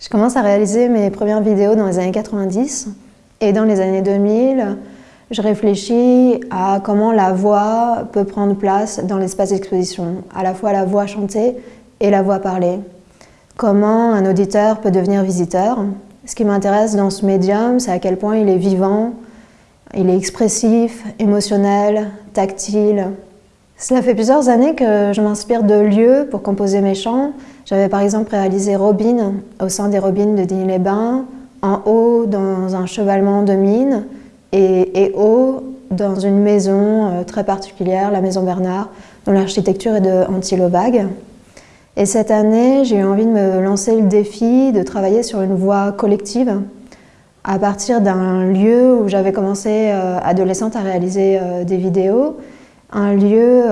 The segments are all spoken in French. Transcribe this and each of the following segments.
Je commence à réaliser mes premières vidéos dans les années 90 et dans les années 2000, je réfléchis à comment la voix peut prendre place dans l'espace d'exposition, à la fois la voix chantée et la voix parlée. Comment un auditeur peut devenir visiteur. Ce qui m'intéresse dans ce médium, c'est à quel point il est vivant, il est expressif, émotionnel, tactile. Cela fait plusieurs années que je m'inspire de lieux pour composer mes chants, j'avais par exemple réalisé Robin au sein des Robines de Digne-les-Bains, en haut dans un chevalement de mine et, haut dans une maison euh, très particulière, la Maison Bernard, dont l'architecture est de Antilovag. Et cette année, j'ai eu envie de me lancer le défi de travailler sur une voie collective à partir d'un lieu où j'avais commencé euh, adolescente à réaliser euh, des vidéos, un lieu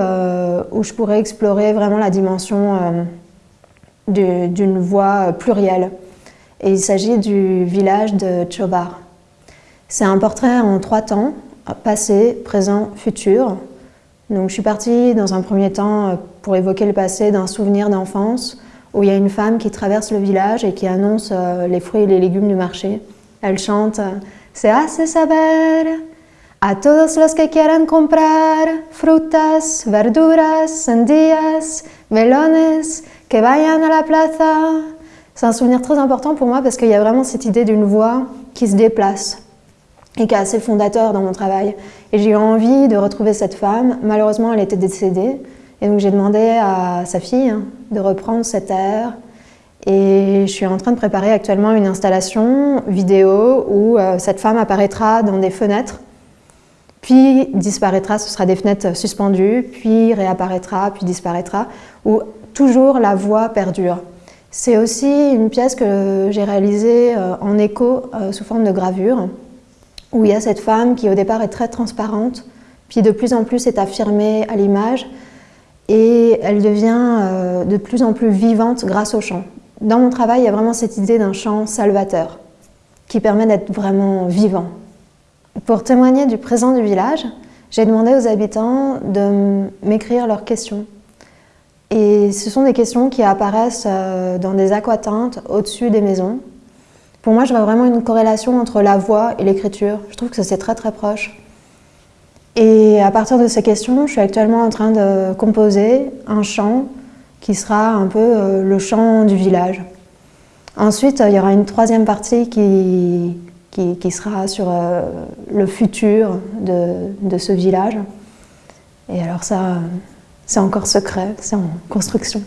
où je pourrais explorer vraiment la dimension d'une voix plurielle. Et il s'agit du village de Chobar. C'est un portrait en trois temps, passé, présent, futur. Donc je suis partie dans un premier temps pour évoquer le passé d'un souvenir d'enfance où il y a une femme qui traverse le village et qui annonce euh, les fruits et les légumes du marché. Elle chante « Se hace saber a todos los que quieran comprar frutas, verduras, sandías, melones, que vayan a la plaza. C'est un souvenir très important pour moi parce qu'il y a vraiment cette idée d'une voix qui se déplace et qui est assez fondateur dans mon travail. Et j'ai eu envie de retrouver cette femme. Malheureusement, elle était décédée. Et donc j'ai demandé à sa fille de reprendre cet air. Et je suis en train de préparer actuellement une installation vidéo où euh, cette femme apparaîtra dans des fenêtres, puis disparaîtra, ce sera des fenêtres suspendues, puis réapparaîtra, puis disparaîtra, où toujours la voix perdure. C'est aussi une pièce que j'ai réalisée euh, en écho euh, sous forme de gravure, où il y a cette femme qui au départ est très transparente, puis de plus en plus est affirmée à l'image, et elle devient euh, de plus en plus vivante grâce au chant. Dans mon travail, il y a vraiment cette idée d'un chant salvateur, qui permet d'être vraiment vivant. Pour témoigner du présent du village, j'ai demandé aux habitants de m'écrire leurs questions et ce sont des questions qui apparaissent euh, dans des aquatintes au-dessus des maisons. Pour moi, je vois vraiment une corrélation entre la voix et l'écriture. Je trouve que c'est très très proche. Et à partir de ces questions, je suis actuellement en train de composer un chant qui sera un peu euh, le chant du village. Ensuite, il y aura une troisième partie qui, sera sur euh, le futur de, de ce village. Et alors ça, c'est encore secret, c'est en construction.